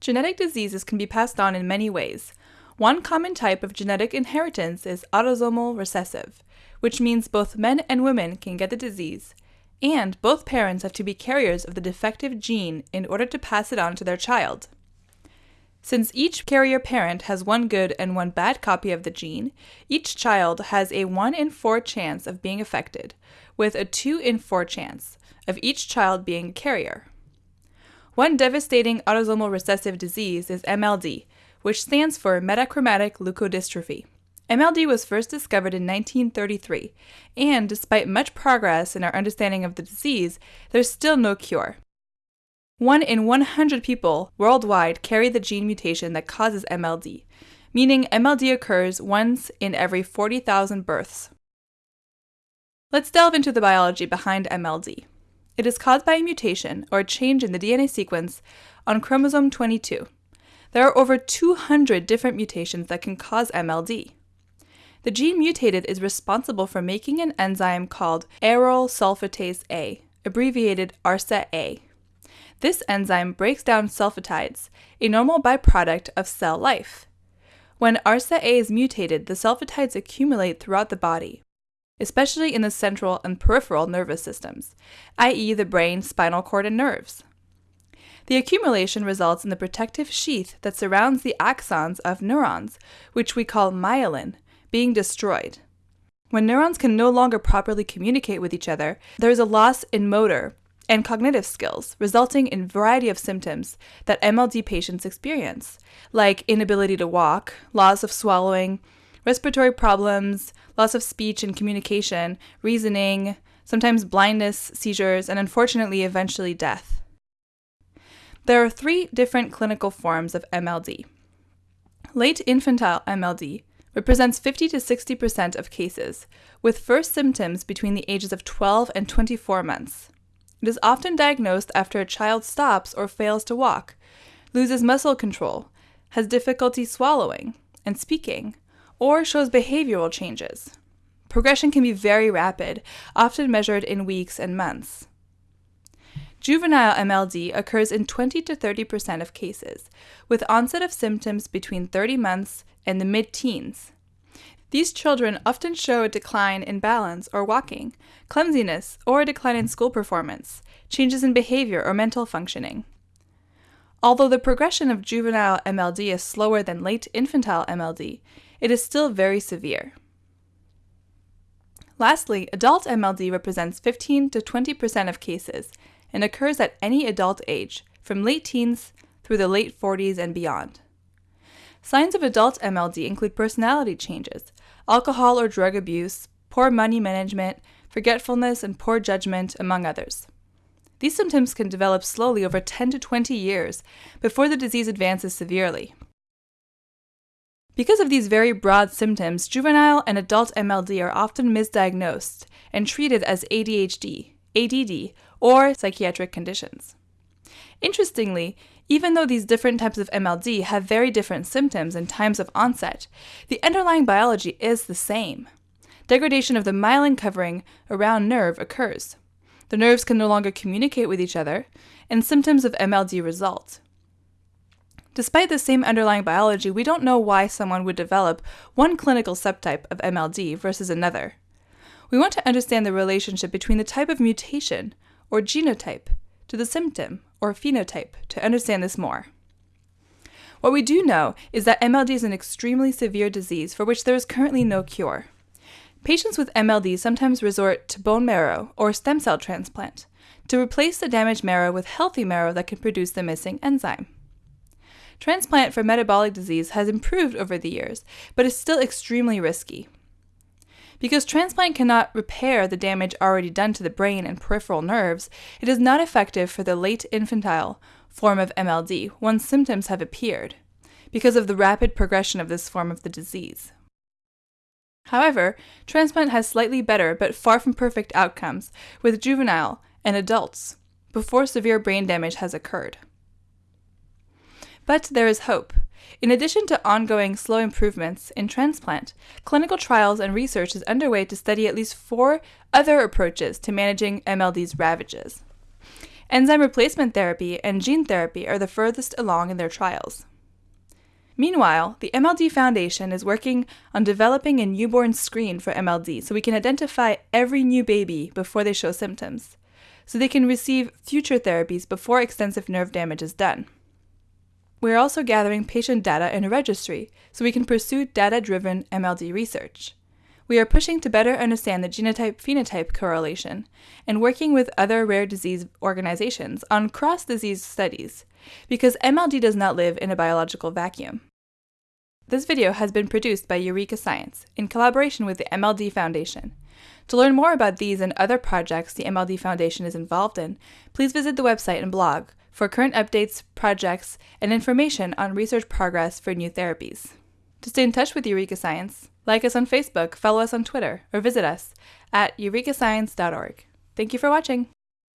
Genetic diseases can be passed on in many ways. One common type of genetic inheritance is autosomal recessive, which means both men and women can get the disease, and both parents have to be carriers of the defective gene in order to pass it on to their child. Since each carrier parent has one good and one bad copy of the gene, each child has a 1 in 4 chance of being affected, with a 2 in 4 chance of each child being a carrier. One devastating autosomal recessive disease is MLD, which stands for metachromatic leukodystrophy. MLD was first discovered in 1933, and despite much progress in our understanding of the disease, there's still no cure. One in 100 people worldwide carry the gene mutation that causes MLD, meaning MLD occurs once in every 40,000 births. Let's delve into the biology behind MLD. It is caused by a mutation or a change in the DNA sequence on chromosome 22. There are over 200 different mutations that can cause MLD. The gene mutated is responsible for making an enzyme called aryl sulfatase A, abbreviated ARSA-A. This enzyme breaks down sulfatides, a normal byproduct of cell life. When ARSA-A is mutated, the sulfatides accumulate throughout the body, especially in the central and peripheral nervous systems, i.e., the brain, spinal cord, and nerves. The accumulation results in the protective sheath that surrounds the axons of neurons, which we call myelin, being destroyed. When neurons can no longer properly communicate with each other, there is a loss in motor and cognitive skills, resulting in a variety of symptoms that MLD patients experience, like inability to walk, loss of swallowing, respiratory problems, loss of speech and communication, reasoning, sometimes blindness, seizures, and unfortunately, eventually death. There are three different clinical forms of MLD. Late infantile MLD represents 50 to 60% of cases, with first symptoms between the ages of 12 and 24 months. It is often diagnosed after a child stops or fails to walk, loses muscle control, has difficulty swallowing and speaking, or shows behavioral changes. Progression can be very rapid, often measured in weeks and months. Juvenile MLD occurs in 20 to 30% of cases, with onset of symptoms between 30 months and the mid teens. These children often show a decline in balance or walking, clumsiness, or a decline in school performance, changes in behavior or mental functioning. Although the progression of juvenile MLD is slower than late infantile MLD, it is still very severe. Lastly, adult MLD represents 15 to 20% of cases and occurs at any adult age, from late teens through the late 40s and beyond. Signs of adult MLD include personality changes, alcohol or drug abuse, poor money management, forgetfulness, and poor judgment, among others. These symptoms can develop slowly over 10 to 20 years before the disease advances severely. Because of these very broad symptoms, juvenile and adult MLD are often misdiagnosed and treated as ADHD, ADD, or psychiatric conditions. Interestingly, even though these different types of MLD have very different symptoms and times of onset, the underlying biology is the same. Degradation of the myelin covering around nerve occurs. The nerves can no longer communicate with each other, and symptoms of MLD result. Despite the same underlying biology, we don't know why someone would develop one clinical subtype of MLD versus another. We want to understand the relationship between the type of mutation, or genotype, to the symptom, or phenotype, to understand this more. What we do know is that MLD is an extremely severe disease for which there is currently no cure. Patients with MLD sometimes resort to bone marrow or stem cell transplant to replace the damaged marrow with healthy marrow that can produce the missing enzyme. Transplant for metabolic disease has improved over the years, but is still extremely risky. Because transplant cannot repair the damage already done to the brain and peripheral nerves, it is not effective for the late infantile form of MLD once symptoms have appeared, because of the rapid progression of this form of the disease. However, transplant has slightly better but far from perfect outcomes with juvenile and adults before severe brain damage has occurred. But there is hope. In addition to ongoing slow improvements in transplant, clinical trials and research is underway to study at least four other approaches to managing MLD's ravages. Enzyme replacement therapy and gene therapy are the furthest along in their trials. Meanwhile, the MLD Foundation is working on developing a newborn screen for MLD so we can identify every new baby before they show symptoms, so they can receive future therapies before extensive nerve damage is done. We are also gathering patient data in a registry so we can pursue data driven MLD research. We are pushing to better understand the genotype phenotype correlation and working with other rare disease organizations on cross disease studies because MLD does not live in a biological vacuum. This video has been produced by Eureka Science in collaboration with the MLD Foundation. To learn more about these and other projects the MLD Foundation is involved in, please visit the website and blog for current updates, projects, and information on research progress for new therapies. To stay in touch with Eureka Science, like us on Facebook, follow us on Twitter, or visit us at eurekascience.org. Thank you for watching!